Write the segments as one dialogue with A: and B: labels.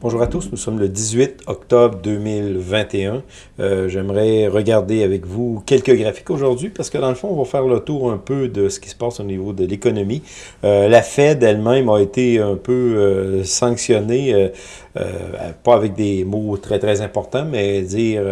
A: Bonjour à tous, nous sommes le 18 octobre 2021. Euh, J'aimerais regarder avec vous quelques graphiques aujourd'hui parce que dans le fond, on va faire le tour un peu de ce qui se passe au niveau de l'économie. Euh, la Fed elle-même a été un peu euh, sanctionnée, euh, euh, pas avec des mots très très importants, mais dire,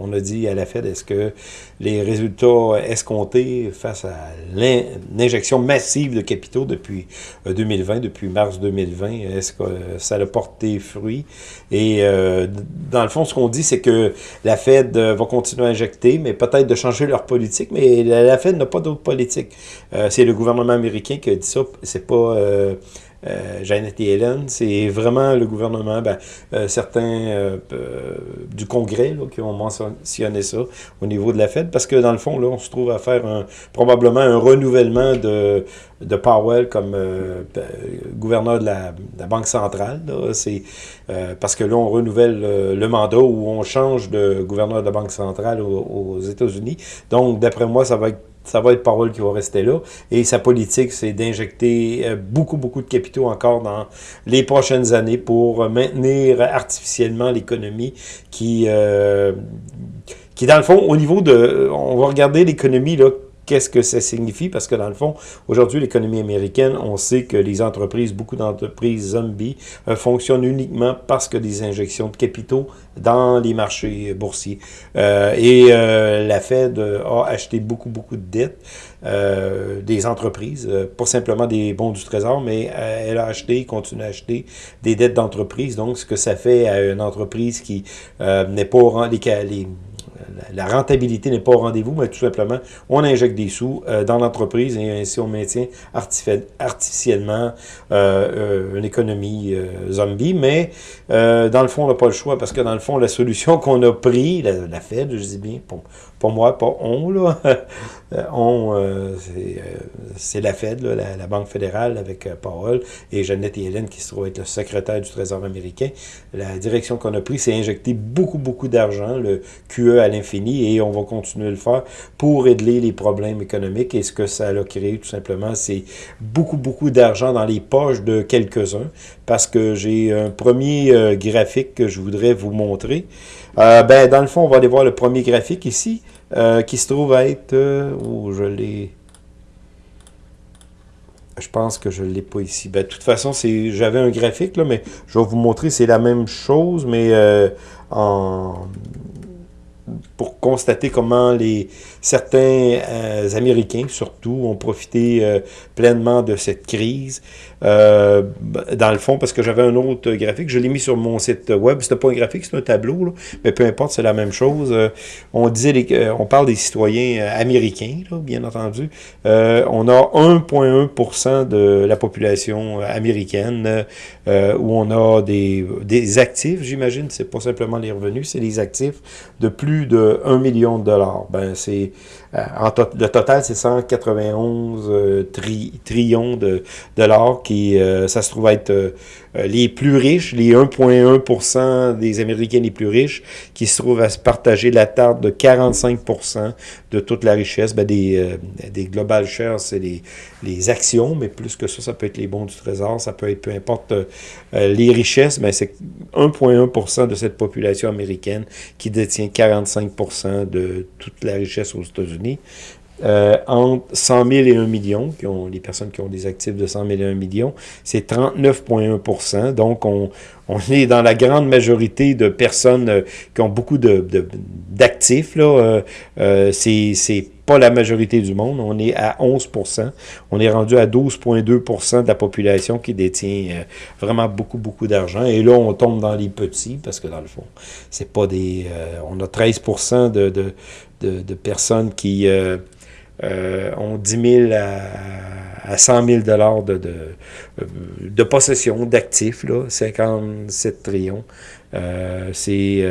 A: on a dit à la Fed, est-ce que les résultats escomptés face à l'injection massive de capitaux depuis 2020, depuis mars 2020, est-ce que ça a porté fruit? Et euh, dans le fond, ce qu'on dit, c'est que la Fed euh, va continuer à injecter, mais peut-être de changer leur politique, mais la, Fed n'a pas d'autre politique. Euh, c'est le gouvernement américain qui a dit ça, c'est pas... Janet Yellen, c'est vraiment le gouvernement, ben, certains du Congrès qui ont mentionné ça au niveau de la Fed, parce que dans le fond, là, on se trouve à faire probablement un renouvellement de, Powell comme euh, gouverneur de la, Banque centrale. Euh, parce que là, on renouvelle euh, le mandat ou on change de gouverneur de la Banque centrale aux, États-Unis. Donc, d'après moi, ça va être ça va être Powell qui va rester là. Et sa politique, c'est d'injecter beaucoup, beaucoup de capitaux encore dans les prochaines années pour maintenir artificiellement l'économie qui, qui, dans le fond, au niveau de... On va regarder l'économie, là, Qu'est-ce que ça signifie? Parce que dans le fond, aujourd'hui, l'économie américaine, on sait que les entreprises, beaucoup d'entreprises zombies, euh, fonctionnent uniquement parce que des injections de capitaux dans les marchés boursiers. Euh, et euh, la Fed a acheté beaucoup, beaucoup de dettes des entreprises, pas simplement des bons du trésor, mais elle a acheté, continue à acheter des dettes d'entreprises. Donc, ce que ça fait à une entreprise qui n'est pas... Les, les, la rentabilité n'est pas au rendez-vous, mais tout simplement, on injecte des sous euh, dans l'entreprise et ainsi on maintient artificiellement euh, euh, une économie zombie. Mais dans le fond, on n'a pas le choix parce que dans le fond, la solution qu'on a pris, la, Fed, je dis bien, pour, pour moi, pas on, là, on, c'est la Fed, la, Banque fédérale avec Powell et Jeannette Yellen qui se trouve être le secrétaire du Trésor américain. La direction qu'on a prise, c'est injecter beaucoup, beaucoup d'argent, le QE à l'infini, et on va continuer à le faire pour régler les problèmes économiques. Et ce que ça a créé, tout simplement, c'est beaucoup, beaucoup d'argent dans les poches de quelques-uns, parce que j'ai un premier euh, graphique que je voudrais vous montrer. Euh, ben, dans le fond, on va aller voir le premier graphique ici, euh, qui se trouve à être... où je l'ai... Je pense que je ne l'ai pas ici. Ben, de toute façon, j'avais un graphique, là, mais je vais vous montrer, c'est la même chose, mais en, pour constater comment les certains euh, Américains, surtout, ont profité euh, pleinement de cette crise. Euh, dans le fond, parce que j'avais un autre graphique, je l'ai mis sur mon site web. C'était pas un graphique, c'est un tableau, là, mais peu importe, c'est la même chose. on disait, les, on parle des citoyens américains, là, bien entendu. on a 1,1% de la population américaine où on a des, des actifs, j'imagine. C'est pas simplement les revenus, c'est les actifs de plus de 1 million de dollars. Ben, c'est euh, le total, c'est 191 euh, trillions de dollars qui, euh, ça se trouve être les plus riches, les 1,1% des Américains les plus riches, qui se trouvent à se partager la tarte de 45% de toute la richesse. Ben, des, des global shares, c'est les, les actions, mais plus que ça, ça peut être les bons du trésor, ça peut être peu importe les richesses, mais c'est 1,1% de cette population américaine qui détient 45% de toute la richesse aux États-Unis. Euh, entre 100 000 et 1 million, qui ont, les personnes qui ont des actifs de 100 000 et 1 million, c'est 39,1% Donc, on, on, est dans la grande majorité de personnes euh, qui ont beaucoup d'actifs. De, là, euh, c'est pas la majorité du monde. On est à 11% On est rendu à 12,2% de la population qui détient vraiment beaucoup, beaucoup d'argent. Et là, on tombe dans les petits, parce que dans le fond, c'est pas des... on a 13% de, de, de, personnes qui euh, euh, ont 10 000 à, à 100 000 dollars de, de, de, possession, d'actifs, 57 trillions. Euh, c'est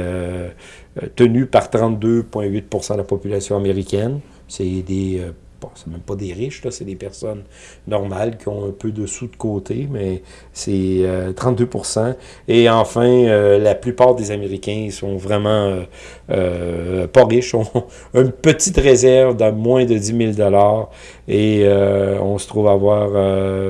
A: tenu par 32,8% de la population américaine. C'est des bon, c'est même pas des riches, c'est des personnes normales qui ont un peu de sous de côté, mais c'est 32% Et enfin, la plupart des Américains sont vraiment pas riches, ont une petite réserve de moins de 10 000 et on se trouve avoir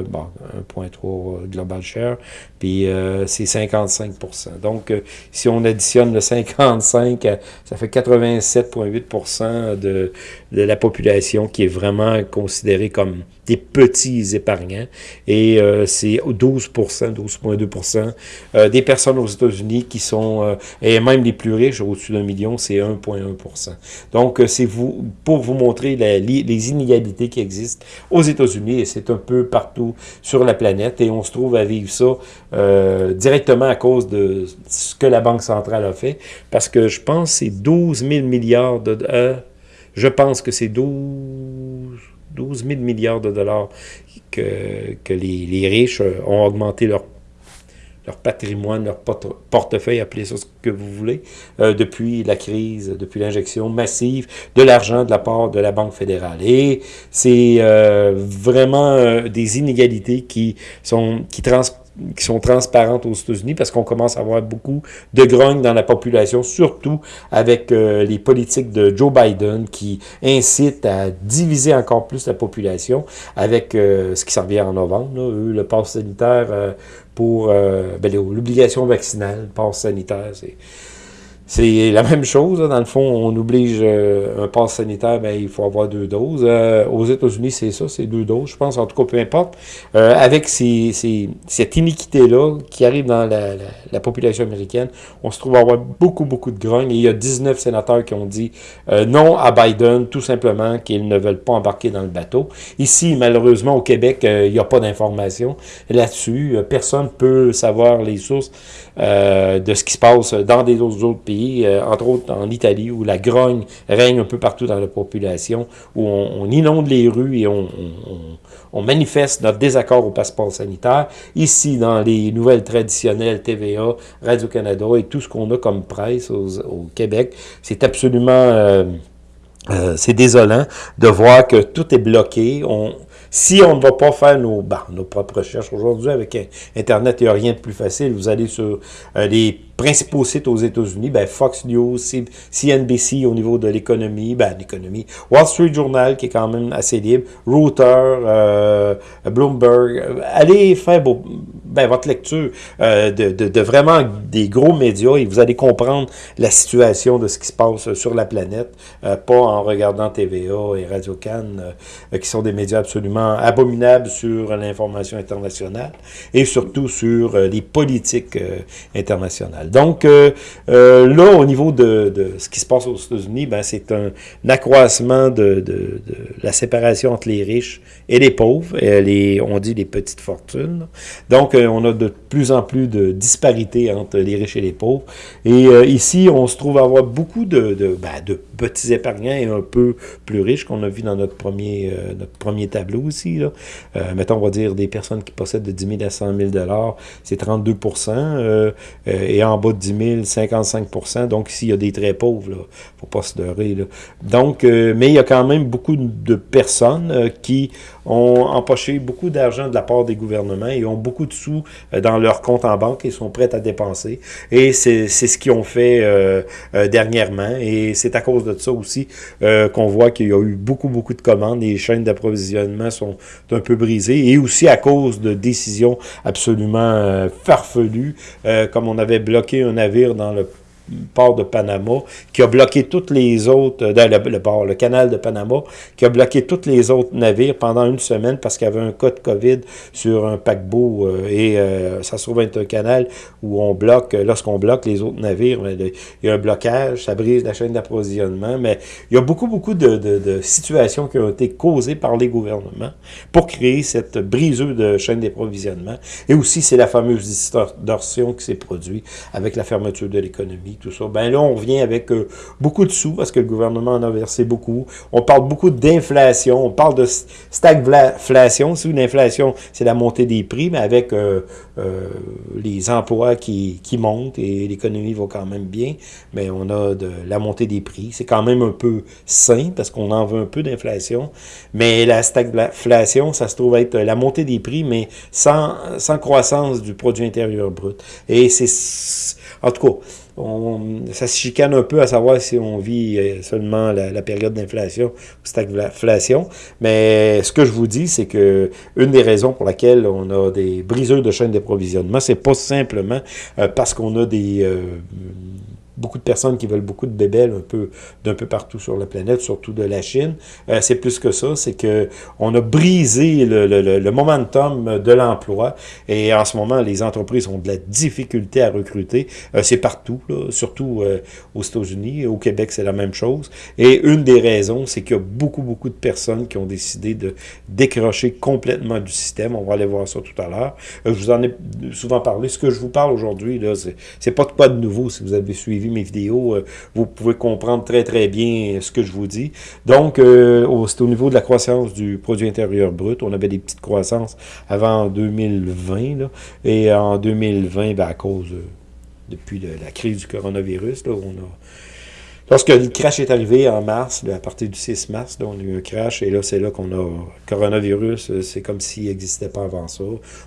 A: bon, 1.3 global share, puis c'est 55% Donc, si on additionne le 55, ça fait 87,8% de, de la population qui est vraiment considérée comme des petits épargnants. Et euh, c'est 12 12,2 euh, des personnes aux États-Unis qui sont, euh, et même les plus riches, au-dessus d'un million, c'est 1,1 Donc, c'est vous pour vous montrer les inégalités qui existent aux États-Unis, et c'est un peu partout sur la planète, et on se trouve à vivre ça directement à cause de ce que la Banque centrale a fait, parce que je pense que c'est 12 000 milliards de... je pense que c'est 12... 12 000 milliards de dollars que, les, riches euh, ont augmenté leur, patrimoine, leur portefeuille, appelez ça ce que vous voulez, euh, depuis la crise, depuis l'injection massive de l'argent de la part de la Banque fédérale. Et c'est euh, vraiment des inégalités qui sont qui qui sont transparentes aux États-Unis parce qu'on commence à avoir beaucoup de grogne dans la population, surtout avec euh, les politiques de Joe Biden qui incitent à diviser encore plus la population avec euh, ce qui s'en vient en novembre, là, le pass sanitaire euh, pour ben, l'obligation vaccinale, le pass sanitaire, c'est c'est la même chose, dans le fond, on oblige euh, un pass sanitaire, ben, il faut avoir deux doses. Euh, aux États-Unis, c'est ça, c'est deux doses, je pense, en tout cas, peu importe. Euh, avec ces, ces, cette iniquité-là qui arrive dans la, la, population américaine, on se trouve à avoir beaucoup, beaucoup de grogne. Et il y a 19 sénateurs qui ont dit non à Biden, tout simplement qu'ils ne veulent pas embarquer dans le bateau. Ici, malheureusement, au Québec, il n'y a pas d'informations là-dessus. Personne ne peut savoir les sources de ce qui se passe dans des autres pays euh, entre autres en Italie, où la grogne règne un peu partout dans la population, où on, inonde les rues et on, manifeste notre désaccord au passeport sanitaire. Ici, dans les nouvelles traditionnelles, TVA, Radio-Canada et tout ce qu'on a comme presse au Québec, c'est absolument... Euh, euh, c'est désolant de voir que tout est bloqué. Si on ne va pas faire nos, bah, nos propres recherches aujourd'hui avec Internet, il n'y a rien de plus facile. Vous allez sur les principaux sites aux États-Unis, ben Fox News, CNBC au niveau de l'économie, ben l'économie, Wall Street Journal qui est quand même assez libre, Reuters, euh, Bloomberg, allez faire ben, votre lecture euh, de, de, de, vraiment des gros médias et vous allez comprendre la situation de ce qui se passe sur la planète, euh, pas en regardant TVA et Radio-Can, qui sont des médias absolument abominables sur l'information internationale et surtout sur les politiques internationales. Donc, euh, euh, là, au niveau de, de, ce qui se passe aux États-Unis, ben, c'est un, accroissement de, de, la séparation entre les riches et les pauvres, et les, on dit les petites fortunes. Donc, euh, on a de plus en plus de disparités entre les riches et les pauvres. Et ici, on se trouve à avoir beaucoup ben, de petits épargnants et un peu plus riches qu'on a vu dans notre premier, notre premier tableau. Là. mettons, on va dire des personnes qui possèdent de 10 000 à 100 000 c'est 32% et en bas de 10 000, 55% Donc, ici, il y a des très pauvres, il ne faut pas se leurrer. Donc, euh, mais il y a quand même beaucoup de personnes euh, qui ont empoché beaucoup d'argent de la part des gouvernements et ont beaucoup de sous euh, dans leur compte en banque et sont prêts à dépenser. Et c'est ce qu'ils ont fait dernièrement. Et c'est à cause de ça aussi qu'on voit qu'il y a eu beaucoup, beaucoup de commandes. Les chaînes d'approvisionnement sont un peu brisées. Et aussi à cause de décisions absolument farfelues, comme on avait bloqué un navire dans le port de Panama, qui a bloqué toutes les autres, euh, dans le, port, le canal de Panama, qui a bloqué tous les autres navires pendant une semaine parce qu'il y avait un cas de COVID sur un paquebot euh, et euh, ça se trouve être un canal où on bloque, lorsqu'on bloque les autres navires, il y a un blocage, ça brise la chaîne d'approvisionnement, mais il y a beaucoup, beaucoup de, de, situations qui ont été causées par les gouvernements pour créer cette brisure de chaîne d'approvisionnement. Et aussi, c'est la fameuse distorsion qui s'est produite avec la fermeture de l'économie tout ça. Ben là, on revient avec beaucoup de sous parce que le gouvernement en a versé beaucoup. On parle beaucoup d'inflation, on parle de stagflation. Si une inflation, c'est la montée des prix, mais avec les emplois qui, qui montent et l'économie va quand même bien, mais on a de la montée des prix. C'est quand même un peu sain parce qu'on en veut un peu d'inflation, mais la stagflation, ça se trouve être la montée des prix, mais sans, sans croissance du produit intérieur brut. Et c'est, en tout cas, on, ça se chicane un peu à savoir si on vit euh, seulement la, période d'inflation ou stagflation. Mais ce que je vous dis, c'est que une des raisons pour laquelle on a des briseurs de chaîne d'approvisionnement, c'est pas simplement euh, parce qu'on a des euh, beaucoup de personnes qui veulent beaucoup de bébelles un peu d'un peu partout sur la planète, surtout de la Chine. Euh, c'est plus que ça, c'est que on a brisé le, le, le momentum de l'emploi et en ce moment, les entreprises ont de la difficulté à recruter. Euh, c'est partout, là, surtout euh, aux États-Unis. Au Québec, c'est la même chose. Et une des raisons, c'est qu'il y a beaucoup, beaucoup de personnes qui ont décidé de décrocher complètement du système. On va aller voir ça tout à l'heure. je vous en ai souvent parlé. Ce que je vous parle aujourd'hui, là, c'est pas de quoi de nouveau si vous avez suivi mes vidéos, euh, vous pouvez comprendre très très bien ce que je vous dis. Donc, euh, c'est au niveau de la croissance du produit intérieur brut. On avait des petites croissances avant 2020, là, et en 2020, ben, à cause, depuis la crise du coronavirus, là, on a Lorsque le crash est arrivé en mars, à partir du 6 mars, on a eu un crash, et là, c'est là qu'on a coronavirus, c'est comme s'il n'existait pas avant ça.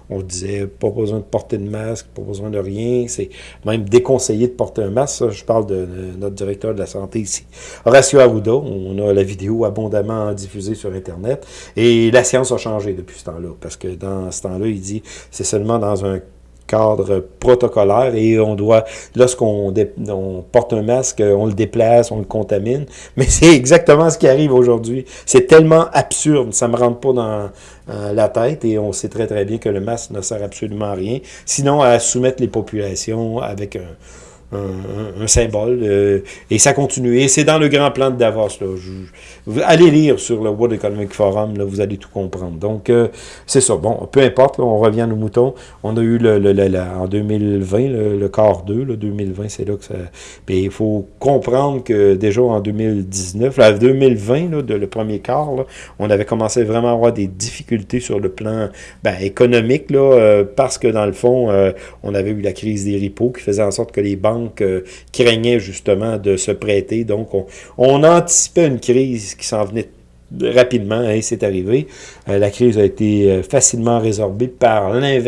A: On disait, pas besoin de porter de masque, pas besoin de rien, c'est même déconseillé de porter un masque. je parle de, notre directeur de la santé ici, Horacio Arruda. On a la vidéo abondamment diffusée sur Internet, et la science a changé depuis ce temps-là, parce que dans ce temps-là, il dit, c'est seulement dans un cadre protocolaire et on doit, lorsqu'on on porte un masque, on le déplace, on le contamine. Mais c'est exactement ce qui arrive aujourd'hui. C'est tellement absurde, ça me rentre pas dans euh, la tête et on sait très très bien que le masque ne sert absolument à rien, sinon à soumettre les populations avec un un, symbole. Euh, et ça continue. Et c'est dans le grand plan de Davos. Là. allez lire sur le World Economic Forum, là, vous allez tout comprendre. Donc, euh, c'est ça. Bon, peu importe, on revient à nos moutons. On a eu le, le, en 2020, le, quart 2, là, 2020, c'est là que ça... Puis il faut comprendre que déjà en 2019, là, 2020, là, de, le premier quart, là, on avait commencé vraiment à avoir des difficultés sur le plan ben, économique, là, euh, parce que dans le fond, on avait eu la crise des repos qui faisait en sorte que les banques euh, craignait justement de se prêter. Donc, on, anticipait une crise qui s'en venait rapidement, et c'est arrivé. Euh, la crise a été euh, facilement résorbée par ben,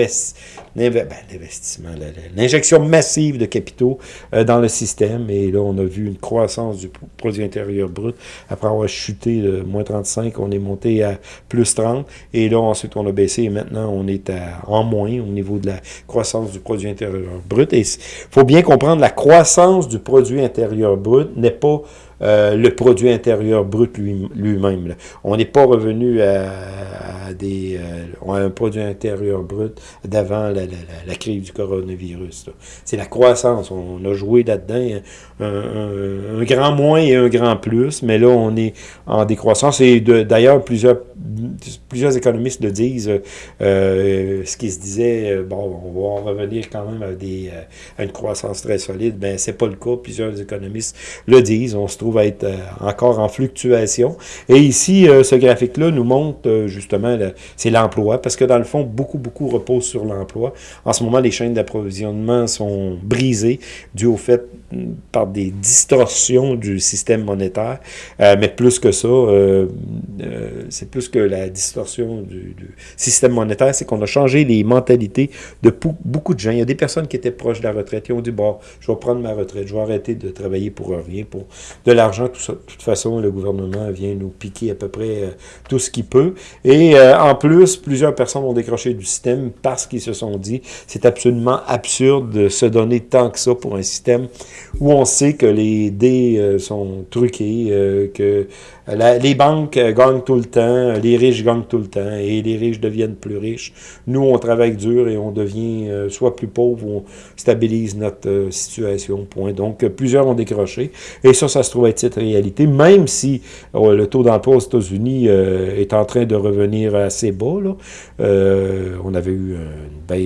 A: l'investissement, l'injection massive de capitaux euh, dans le système. Et là, on a vu une croissance du produit intérieur brut. Après avoir chuté de moins 35, on est monté à plus 30. Et là, ensuite, on a baissé et maintenant, on est à, en moins au niveau de la croissance du produit intérieur brut. Et il faut bien comprendre, la croissance du produit intérieur brut n'est pas euh, le produit intérieur brut lui-même. on n'est pas revenu à, des, euh, un produit intérieur brut d'avant la, crise du coronavirus. C'est la croissance. On a joué là-dedans un, grand moins et un grand plus, mais là, on est en décroissance. Et d'ailleurs, plusieurs, économistes le disent. Euh, ce qui se disait, bon, on va revenir quand même à, à une croissance très solide, ben c'est pas le cas. Plusieurs économistes le disent. On se trouve va être euh, encore en fluctuation. Et ici, euh, ce graphique-là nous montre euh, justement, c'est l'emploi, parce que dans le fond, beaucoup, beaucoup repose sur l'emploi. En ce moment, les chaînes d'approvisionnement sont brisées dû au fait par des distorsions du système monétaire, mais plus que ça, c'est plus que la distorsion du, système monétaire, c'est qu'on a changé les mentalités de beaucoup de gens. Il y a des personnes qui étaient proches de la retraite, qui ont dit, bon, je vais prendre ma retraite, je vais arrêter de travailler pour rien, pour de l'argent. De toute façon, le gouvernement vient nous piquer à peu près euh, tout ce qu'il peut. Et euh, en plus, plusieurs personnes ont décroché du système parce qu'ils se sont dit, c'est absolument absurde de se donner tant que ça pour un système où on sait que les dés euh, sont truqués, que les banques gagnent tout le temps, les riches gagnent tout le temps, et les riches deviennent plus riches. Nous, on travaille dur et on devient soit plus pauvre ou on stabilise notre situation, point. Donc, plusieurs ont décroché. Et ça, ça se trouve être cette réalité, même si euh, le taux d'emploi aux États-Unis euh, est en train de revenir assez bas. Là. Euh, on avait eu un,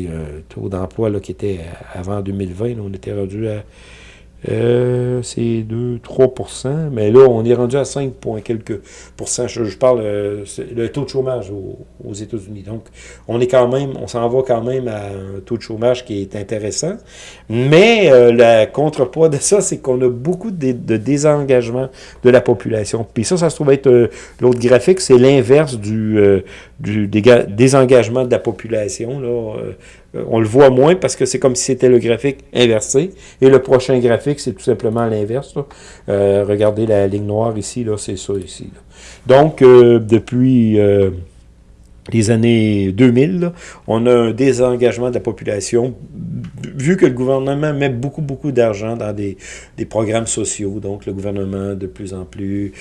A: taux d'emploi qui était avant 2020, on était rendu à Euh, c'est 2-3% mais là, on est rendu à 5 quelques pourcents. Je, parle euh, le taux de chômage aux, États-Unis. Donc, on est quand même, on s'en va quand même à un taux de chômage qui est intéressant. Mais euh, la contrepoids de ça, c'est qu'on a beaucoup de, désengagement de la population. Puis ça, ça se trouve être l'autre graphique, c'est l'inverse du, du désengagement de la population. Là. Euh, on le voit moins parce que c'est comme si c'était le graphique inversé. Et le prochain graphique, c'est tout simplement l'inverse. Euh, regardez la ligne noire ici, là, c'est ça ici. Donc, euh, depuis les années 2000, on a un désengagement de la population, vu que le gouvernement met beaucoup, beaucoup d'argent dans des, des, programmes sociaux. Donc, le gouvernement, de plus en plus,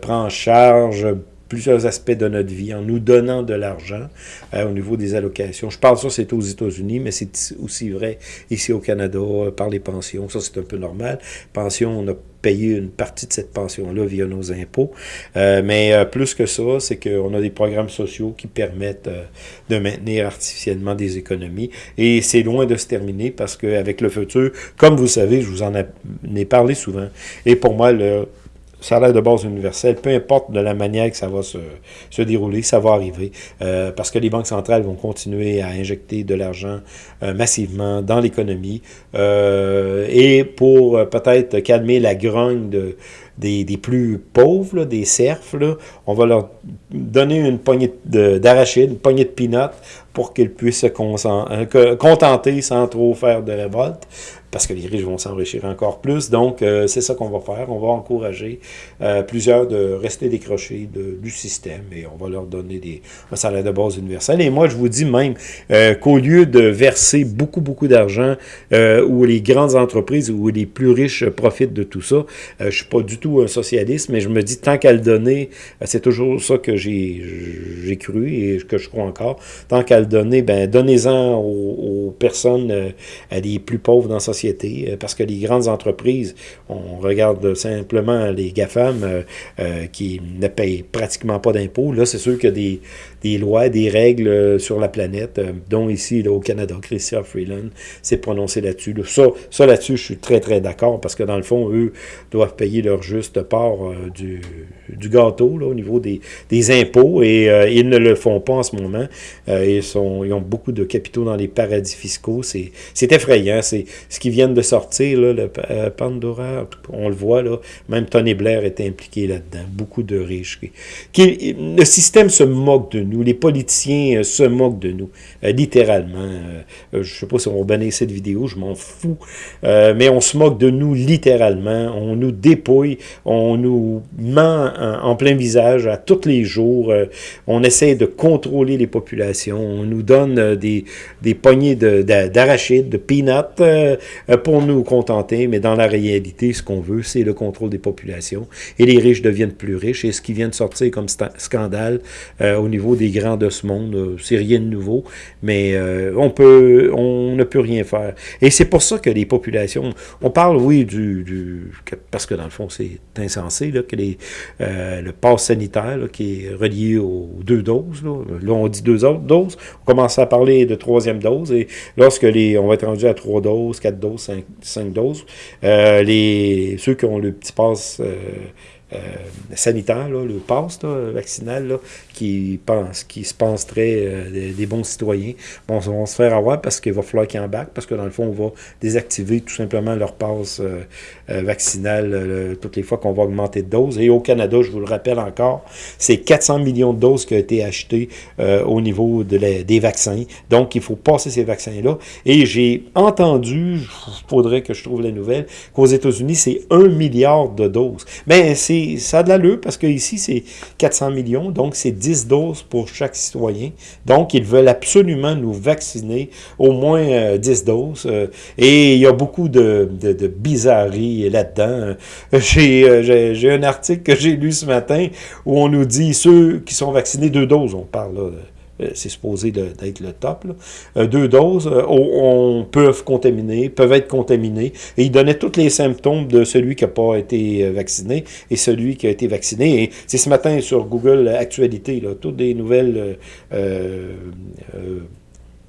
A: prend en charge plusieurs aspects de notre vie en nous donnant de l'argent euh, au niveau des allocations. Je parle ça, c'est aux États-Unis, mais c'est aussi vrai ici au Canada euh, par les pensions. Ça, c'est un peu normal. Pension, on a payé une partie de cette pension-là via nos impôts. Euh, mais plus que ça, c'est qu'on a des programmes sociaux qui permettent de maintenir artificiellement des économies. Et c'est loin de se terminer parce qu'avec le futur, comme vous savez, je vous en ai parlé souvent, et pour moi, le salaire de base universel, peu importe de la manière que ça va se, se dérouler, ça va arriver, euh, parce que les banques centrales vont continuer à injecter de l'argent euh, massivement dans l'économie, euh, et pour peut-être calmer la grogne de, des, des plus pauvres, des serfs, là, on va leur donner une poignée d'arachides, une poignée de peanuts pour qu'ils puissent se contenter sans trop faire de révolte parce que les riches vont s'enrichir encore plus. Donc, euh, c'est ça qu'on va faire. On va encourager euh, plusieurs de rester décrochés du système et on va leur donner des, un salaire de base universel. Et moi, je vous dis même euh, qu'au lieu de verser beaucoup, beaucoup d'argent où les grandes entreprises, où les plus riches profitent de tout ça, je suis pas du tout un socialiste, mais je me dis, tant qu'à le donner, c'est toujours ça que j'ai cru et que je crois encore, tant qu'à le donner, ben donnez-en aux, personnes les plus pauvres dans la société euh, parce que les grandes entreprises, on regarde simplement les GAFAM euh, euh, qui ne payent pratiquement pas d'impôts. Là, c'est sûr qu'il y a des, des lois, des règles euh, sur la planète, euh, dont ici au Canada, Christian Freeland s'est prononcé là-dessus. Ça, ça là-dessus, je suis très, très d'accord, parce que dans le fond, eux doivent payer leur part euh, du, gâteau là, au niveau des, impôts, et ils ne le font pas en ce moment. ils, sont, ils ont beaucoup de capitaux dans les paradis fiscaux. C'est effrayant. C'est ce qui vient de sortir, là, le Pandora, on le voit, là, même Tony Blair est impliqué là-dedans. Beaucoup de riches. Le système se moque de nous les politiciens euh, se moquent de nous, euh, littéralement. Euh, je ne sais pas si on va bannir cette vidéo, je m'en fous. mais on se moque de nous littéralement. On nous dépouille, on nous ment en, plein visage à tous les jours. on essaie de contrôler les populations. On nous donne des, des poignées d'arachides, de, de, peanuts pour nous contenter. Mais dans la réalité, ce qu'on veut, c'est le contrôle des populations. Et les riches deviennent plus riches. Et ce qui vient de sortir comme scandale au niveau des grands de ce monde. Euh, c'est rien de nouveau, mais euh, on peut, on ne peut rien faire. Et c'est pour ça que les populations, on parle, oui, du, parce que dans le fond, c'est insensé, là, que les, euh, le pass sanitaire qui est relié aux deux doses, là, on dit deux autres doses, on commence à parler de troisième dose, et lorsque les, on va être rendu à trois doses, quatre doses, cinq, cinq doses, les, ceux qui ont le petit pass euh, sanitaire, le passe vaccinal, qui, pense, qui se pense très euh, des, bons citoyens, bon, se faire avoir parce qu'il va falloir qu'ils embarquent, parce que dans le fond, on va désactiver tout simplement leur passe euh, vaccinal toutes les fois qu'on va augmenter de doses. Et au Canada, je vous le rappelle encore, c'est 400 millions de doses qui ont été achetées au niveau de des vaccins. Donc, il faut passer ces vaccins-là. Et j'ai entendu, il faudrait que je trouve la nouvelle, qu'aux États-Unis, c'est 1 milliard de doses. Mais c'est ça a de l'allure parce qu'ici, c'est 400 millions, donc c'est 10 doses pour chaque citoyen. Donc, ils veulent absolument nous vacciner au moins 10 euh, doses. Euh, et il y a beaucoup de, de, bizarreries là-dedans. Euh, j'ai un article que j'ai lu ce matin où on nous dit ceux qui sont vaccinés deux doses, on parle là, c'est supposé d'être le top, euh, deux doses, euh, on, peuvent contaminer, peuvent être contaminés, et il donnait tous les symptômes de celui qui n'a pas été vacciné et celui qui a été vacciné. Et c'est ce matin sur Google Actualité, là, toutes des nouvelles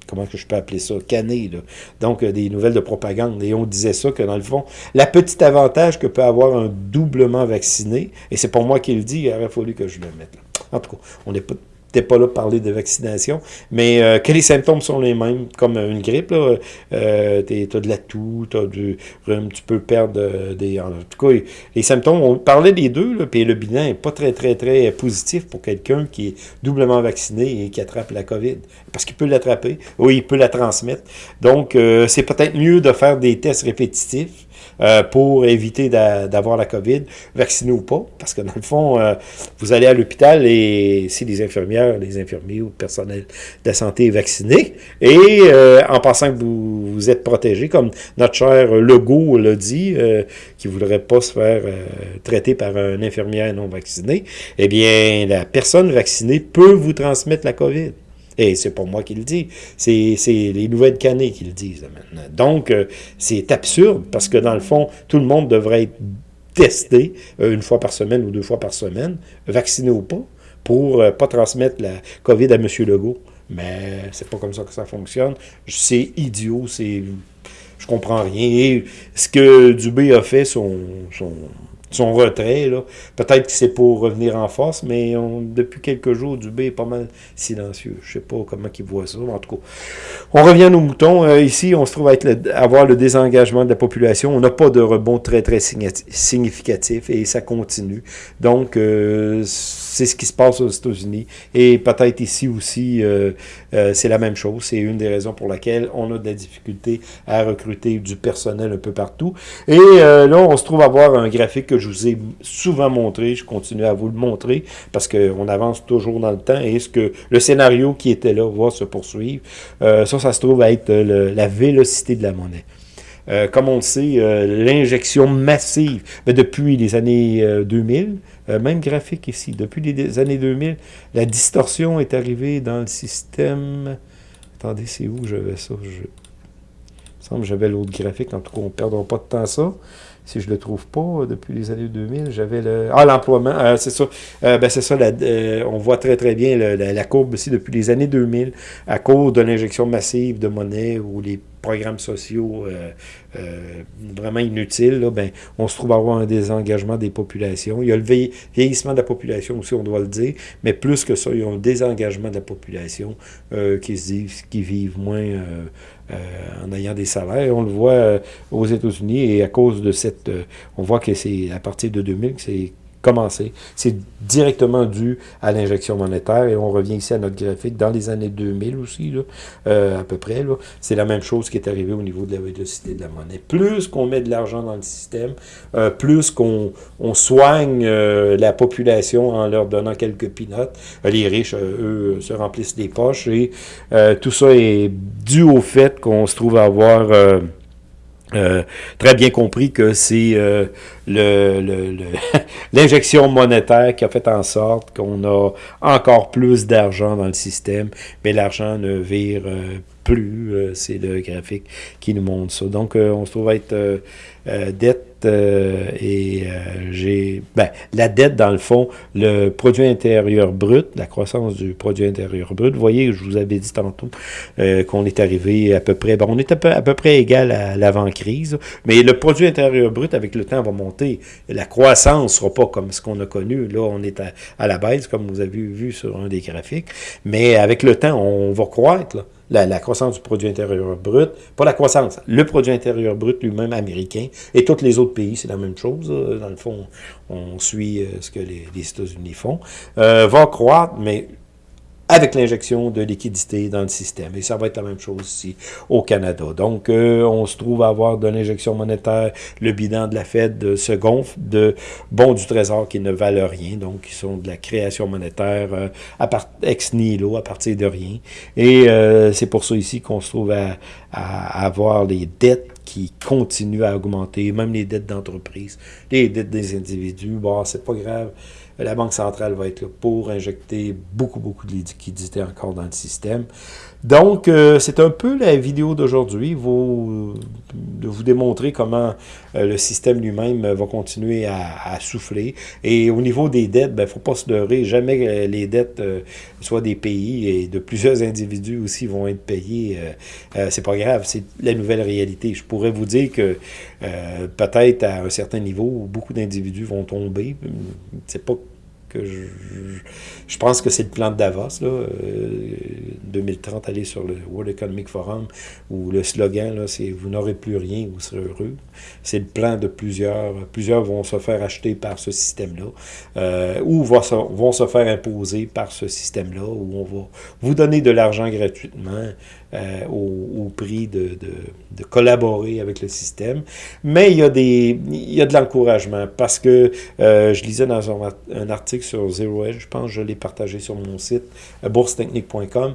A: comment que je peux appeler ça, cannées, là. donc euh, des nouvelles de propagande. Et on disait ça, que dans le fond, la petite avantage que peut avoir un doublement vacciné, et c'est pour moi qui le dit, il aurait fallu que je le mette. Là. En tout cas, on n'est pas pas là parler de vaccination, mais euh, que les symptômes sont les mêmes, comme une grippe, là, euh, as de la toux, tu peux perdre euh, des... En tout cas, les symptômes, on parlait des deux, là, puis le bilan n'est pas très, très, très positif pour quelqu'un qui est doublement vacciné et qui attrape la COVID, parce qu'il peut l'attraper, oui, il peut la transmettre. Donc, euh, c'est peut-être mieux de faire des tests répétitifs, euh, pour éviter d'avoir la COVID, vacciné ou pas, parce que dans le fond, euh, vous allez à l'hôpital et si les infirmières, les infirmiers ou le personnel de la santé est vacciné, et euh, en pensant que vous, vous êtes protégé, comme notre cher Legault l'a dit, qui ne voudrait pas se faire traiter par un infirmière non vacciné, eh bien, la personne vaccinée peut vous transmettre la COVID. Et c'est pas moi qui le dis, c'est les nouvelles canées qui le disent maintenant. Donc, euh, c'est absurde parce que dans le fond, tout le monde devrait être testé euh, une fois par semaine ou deux fois par semaine, vacciné ou pas, pour euh, pas transmettre la COVID à M. Legault. Mais c'est pas comme ça que ça fonctionne. C'est idiot, c'est... Je comprends rien. Et ce que Dubé a fait, son, son son retrait. là. Peut-être que c'est pour revenir en force, mais depuis quelques jours, Dubé est pas mal silencieux. Je sais pas comment il voit ça, en tout cas. On revient nos moutons. Euh, ici, on se trouve à être avoir le désengagement de la population. On n'a pas de rebond très, très significatif et ça continue. Donc, euh, c'est ce qui se passe aux États-Unis. Et peut-être ici aussi, euh, c'est la même chose. C'est une des raisons pour laquelle on a de la difficulté à recruter du personnel un peu partout. Et là, on se trouve à avoir un graphique que je vous ai souvent montré, je continue à vous le montrer, parce qu'on avance toujours dans le temps, et ce que le scénario qui était là va se poursuivre? Euh, ça, ça se trouve à être la vélocité de la monnaie. Euh, comme on le sait, euh, l'injection massive, mais depuis les années 2000, même graphique ici, depuis les années 2000, la distorsion est arrivée dans le système... Attendez, c'est où j'avais ça? Il me semble que j'avais l'autre graphique, en tout cas, on ne perdra pas de temps ça si je le trouve pas euh, depuis les années 2000, j'avais le... Ah, l'emploiement, euh, c'est ça. Euh, ben, c'est ça, on voit très très bien la, courbe aussi depuis les années 2000, à cause de l'injection massive de monnaie ou les programmes sociaux vraiment inutiles, là, ben, on se trouve à avoir un désengagement des populations. Il y a le vieillissement de la population aussi, on doit le dire, mais plus que ça, il y a un désengagement de la population qui se disent, qui vivent moins euh, en ayant des salaires. On le voit euh, aux États-Unis et à cause de cette... Euh, on voit que c'est à partir de 2000 que c'est commencé. C'est directement dû à l'injection monétaire et on revient ici à notre graphique dans les années 2000 aussi, là, à peu près. C'est la même chose qui est arrivée au niveau de la vélocité de la monnaie. Plus qu'on met de l'argent dans le système, plus qu'on on soigne la population en leur donnant quelques pinottes, les riches, eux, se remplissent des poches et tout ça est dû au fait qu'on se trouve à avoir... Euh, euh, très bien compris que c'est euh, l'injection monétaire qui a fait en sorte qu'on a encore plus d'argent dans le système, mais l'argent ne vire plus. c'est le graphique qui nous montre ça. Donc, on se trouve à être dette euh, et euh, j'ai ben, la dette dans le fond, le produit intérieur brut, la croissance du produit intérieur brut. Vous voyez, je vous avais dit tantôt euh, qu'on est arrivé à peu près, bon, on est à peu, près égal à l'avant-crise, mais le produit intérieur brut avec le temps va monter. La croissance sera pas comme ce qu'on a connu. Là, on est à, la baisse, comme vous avez vu sur un des graphiques, mais avec le temps, on va croître. La, croissance du produit intérieur brut, pas la croissance, le produit intérieur brut lui-même américain, et tous les autres pays, c'est la même chose, dans le fond, on suit euh, ce que les, États-Unis font, euh, va croître, mais avec l'injection de liquidité dans le système. Et ça va être la même chose ici au Canada. Donc, euh, on se trouve à avoir de l'injection monétaire, le bilan de la Fed se gonfle de bons du Trésor qui ne valent rien, donc qui sont de la création monétaire euh, à part, ex nihilo, à partir de rien. Et euh, c'est pour ça ici qu'on se trouve à, à avoir les dettes qui continuent à augmenter, même les dettes d'entreprise, les dettes des individus, bon, c'est pas grave, la Banque centrale va être là pour injecter beaucoup, beaucoup de liquidités encore dans le système. Donc, euh, c'est un peu la vidéo d'aujourd'hui, de vous démontrer comment euh, le système lui-même va continuer à, souffler. Et au niveau des dettes, il ben, ne faut pas se leurrer, jamais les dettes, euh, soit des pays et de plusieurs individus aussi, vont être payées. c'est pas grave, c'est la nouvelle réalité. Je pourrais vous dire que peut-être à un certain niveau, beaucoup d'individus vont tomber. C'est pas que je, je, pense que c'est le plan de Davos, là, 2030, euh, aller sur le World Economic Forum, où le slogan, c'est « Vous n'aurez plus rien, vous serez heureux ». C'est le plan de plusieurs. Plusieurs vont se faire acheter par ce système-là, euh, ou vont se, vont se faire imposer par ce système-là, où on va vous donner de l'argent gratuitement, euh, au, prix de, de, collaborer avec le système. Mais il y a, des, il y a de l'encouragement parce que je lisais dans un, article sur Zero Edge, je pense je l'ai partagé sur mon site, euh, boursetechnique.com,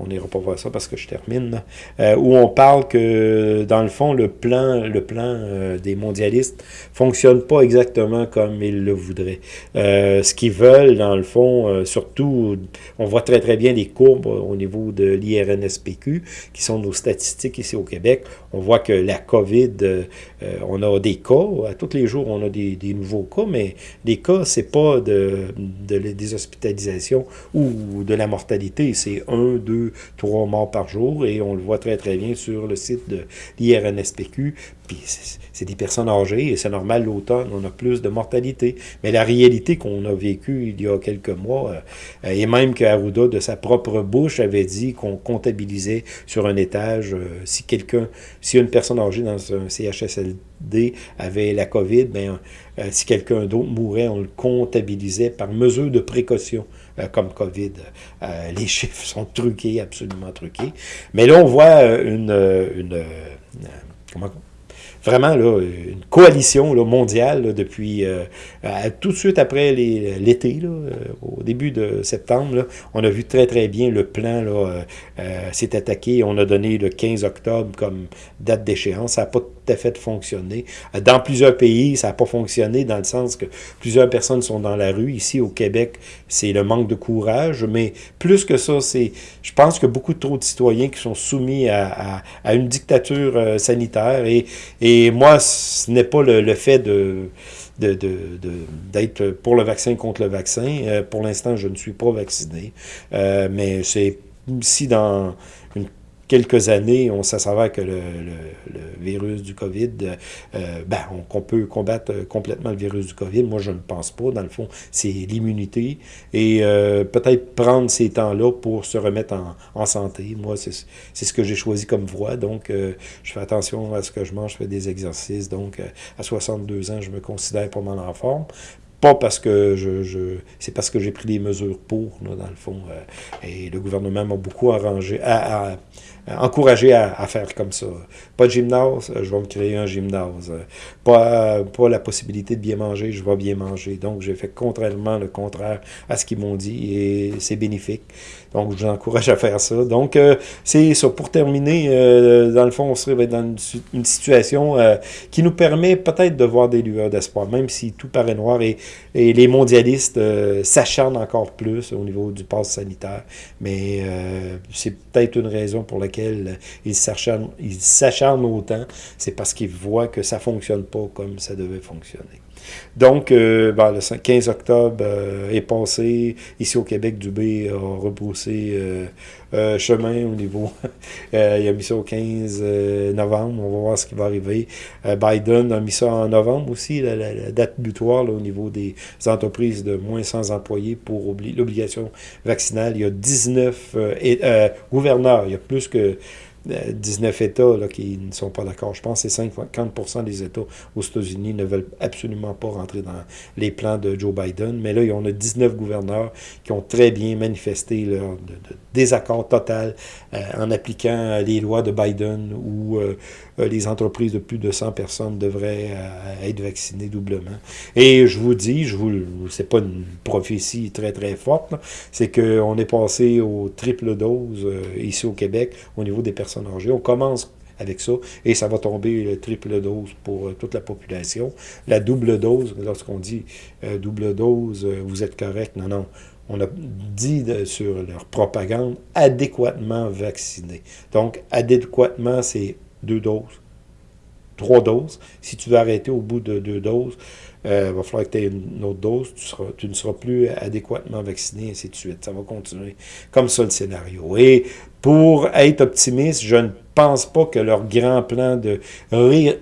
A: on n'ira pas voir ça parce que je termine, où on parle que dans le fond, le plan, le plan des mondialistes fonctionne pas exactement comme ils le voudraient. ce qu'ils veulent, dans le fond, surtout, on voit très très bien les courbes au niveau de l'IRNSPQ, qui sont nos statistiques ici au Québec, on voit que la COVID, euh, euh, on a des cas, à tous les jours on a des, nouveaux cas, mais les cas, c'est pas de, des hospitalisations ou de la mortalité, c'est un, deux, trois morts par jour, et on le voit très très bien sur le site de l'IRNSPQ, puis c'est des personnes âgées, et c'est normal, l'automne, on a plus de mortalité. Mais la réalité qu'on a vécue il y a quelques mois, euh, et même que Arruda, de sa propre bouche, avait dit qu'on comptabilisait sur un étage, euh, si quelqu'un, si une personne âgée dans un CHSLD avait la COVID, ben, euh, si quelqu'un d'autre mourait, on le comptabilisait par mesure de précaution comme COVID. les chiffres sont truqués, absolument truqués. Mais là, on voit une, une comment vraiment une coalition mondiale depuis euh, tout de suite après l'été, euh, au début de septembre. on a vu très très bien le plan euh, s'est attaqué. On a donné le 15 octobre comme date d'échéance. Ça n'a pas à fait fonctionné. Dans plusieurs pays, ça n'a pas fonctionné dans le sens que plusieurs personnes sont dans la rue. Ici au Québec, c'est le manque de courage. Mais plus que ça, c'est, je pense que beaucoup trop de citoyens qui sont soumis à, à, une dictature sanitaire. Et, et moi, ce n'est pas le, fait de d'être de, pour le vaccin contre le vaccin. Euh, pour l'instant, je ne suis pas vacciné, euh, mais c'est si dans quelques années, on s'avère que le, virus du COVID, euh, ben, qu'on peut combattre complètement le virus du COVID. Moi, je ne pense pas. Dans le fond, c'est l'immunité. Et euh, peut-être prendre ces temps-là pour se remettre en, santé. Moi, c'est ce que j'ai choisi comme voie. Donc, euh, je fais attention à ce que je mange, je fais des exercices. Donc, à 62 ans, je me considère pas mal en forme. Pas parce que je, je c'est parce que j'ai pris des mesures pour, là, dans le fond. et le gouvernement m'a beaucoup arrangé, à, euh, encouragé à, faire comme ça. Pas de gymnase, euh, je vais me créer un gymnase. Euh, pas, pas la possibilité de bien manger, je vais bien manger. Donc, j'ai fait contrairement le contraire à ce qu'ils m'ont dit et c'est bénéfique. Donc, je vous encourage à faire ça. Donc, c'est ça. Pour terminer, dans le fond, on serait dans une, situation qui nous permet peut-être de voir des lueurs d'espoir, même si tout paraît noir et les mondialistes s'acharnent encore plus au niveau du pass sanitaire. Mais c'est peut-être une raison pour laquelle ils s'acharnent autant, c'est parce qu'ils voient que ça ne fonctionne pas comme ça devait fonctionner. Donc, euh, ben, le 15 octobre euh, est passé. Ici au Québec, Dubé a rebroussé euh, chemin au niveau. il a mis ça au 15 novembre. On va voir ce qui va arriver. Biden a mis ça en novembre aussi, la, date butoir au niveau des entreprises de moins 100 employés pour l'obligation vaccinale. Il y a 19 gouverneurs. Il y a plus que 19 États là, qui ne sont pas d'accord. Je pense que c'est 50 des États aux États-Unis ne veulent absolument pas rentrer dans les plans de Joe Biden. Mais là, en a 19 gouverneurs qui ont très bien manifesté leur désaccord total euh, en appliquant les lois de Biden où euh, euh, les entreprises de plus de 100 personnes devraient être vaccinées doublement. Et je vous dis, je vous, c'est pas une prophétie très très forte, c'est qu'on est passé au triple dose ici au Québec au niveau des personnes on commence avec ça, et ça va tomber le triple dose pour toute la population. La double dose, lorsqu'on dit double dose, vous êtes correct, non, non, on a dit sur leur propagande, adéquatement vacciné. Donc, adéquatement, c'est deux doses, trois doses. Si tu veux arrêter au bout de deux doses, il euh, va falloir que tu aies une autre dose, tu, seras, tu ne seras plus adéquatement vacciné, ainsi de suite. Ça va continuer comme ça le scénario. Et pour être optimiste, je ne pense pas que leur grand plan de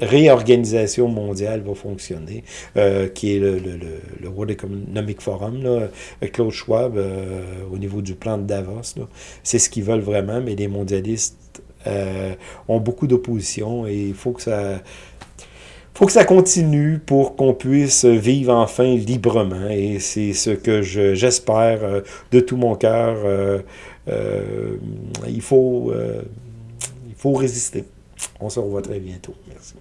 A: réorganisation mondiale va fonctionner, euh, qui est le, le, World Economic Forum, là, Claude Schwab, euh, au niveau du plan de Davos. C'est ce qu'ils veulent vraiment, mais les mondialistes ont beaucoup d'opposition et il faut que ça faut que ça continue pour qu'on puisse vivre enfin librement. Et c'est ce que j'espère euh, de tout mon cœur. Euh, euh, il, faut, il faut résister. On se revoit très bientôt. Merci.